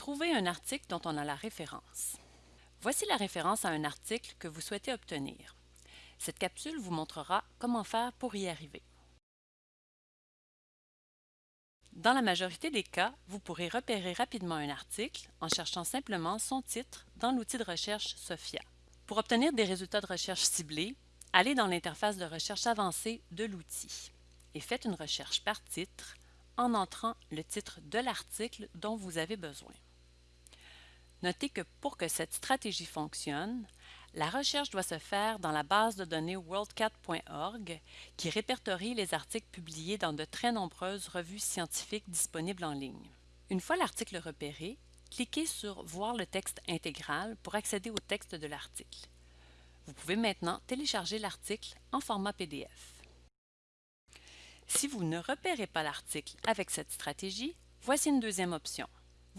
Trouver un article dont on a la référence. Voici la référence à un article que vous souhaitez obtenir. Cette capsule vous montrera comment faire pour y arriver. Dans la majorité des cas, vous pourrez repérer rapidement un article en cherchant simplement son titre dans l'outil de recherche SOFIA. Pour obtenir des résultats de recherche ciblés, allez dans l'interface de recherche avancée de l'outil et faites une recherche par titre en entrant le titre de l'article dont vous avez besoin. Notez que pour que cette stratégie fonctionne, la recherche doit se faire dans la base de données worldcat.org qui répertorie les articles publiés dans de très nombreuses revues scientifiques disponibles en ligne. Une fois l'article repéré, cliquez sur Voir le texte intégral pour accéder au texte de l'article. Vous pouvez maintenant télécharger l'article en format PDF. Si vous ne repérez pas l'article avec cette stratégie, voici une deuxième option.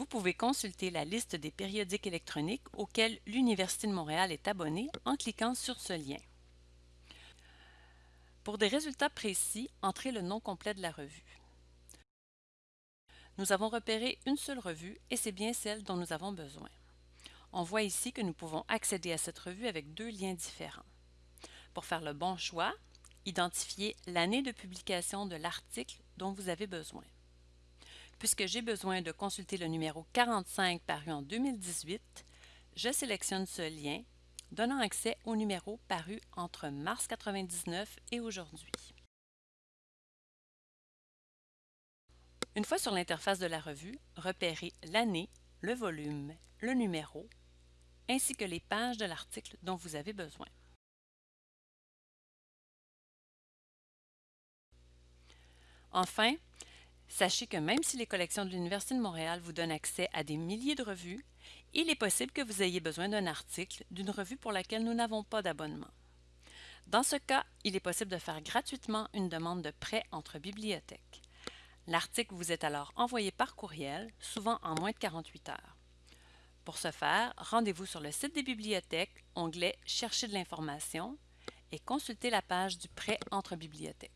Vous pouvez consulter la liste des périodiques électroniques auxquels l'Université de Montréal est abonnée en cliquant sur ce lien. Pour des résultats précis, entrez le nom complet de la revue. Nous avons repéré une seule revue et c'est bien celle dont nous avons besoin. On voit ici que nous pouvons accéder à cette revue avec deux liens différents. Pour faire le bon choix, identifiez l'année de publication de l'article dont vous avez besoin. Puisque j'ai besoin de consulter le numéro 45 paru en 2018, je sélectionne ce lien, donnant accès au numéro paru entre mars 99 et aujourd'hui. Une fois sur l'interface de la revue, repérez l'année, le volume, le numéro, ainsi que les pages de l'article dont vous avez besoin. Enfin, Sachez que même si les collections de l'Université de Montréal vous donnent accès à des milliers de revues, il est possible que vous ayez besoin d'un article d'une revue pour laquelle nous n'avons pas d'abonnement. Dans ce cas, il est possible de faire gratuitement une demande de prêt entre bibliothèques. L'article vous est alors envoyé par courriel, souvent en moins de 48 heures. Pour ce faire, rendez-vous sur le site des bibliothèques, onglet Chercher de l'information et consultez la page du prêt entre bibliothèques.